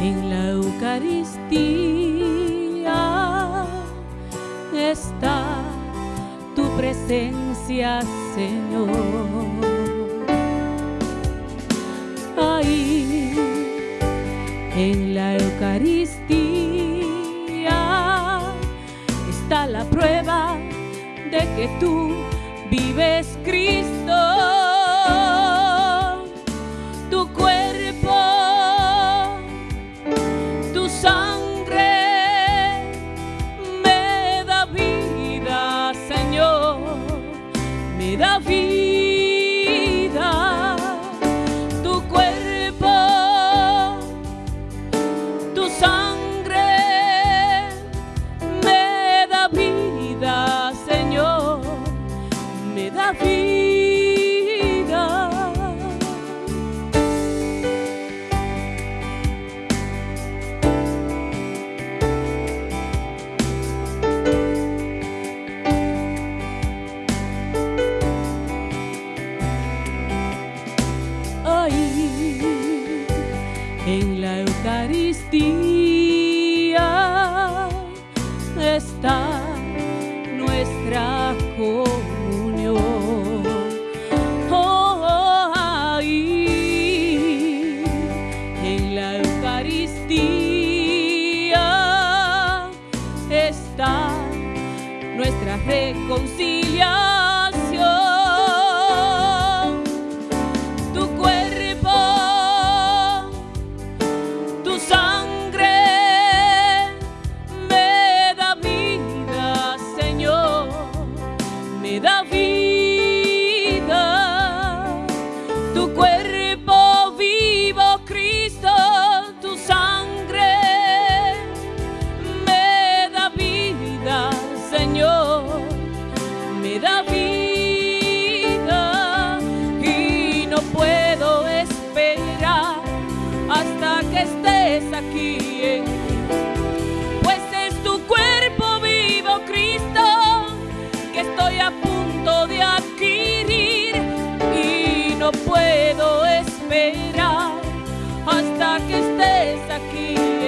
en la Eucaristía está tu presencia, Señor. Ahí, en la Eucaristía, está la prueba de que tú vives Cristo. Davi. Eucaristía está nuestra comunión. Oh, ahí en la Eucaristía está nuestra reconciliación. de Davi. puedo esperar hasta que estés aquí.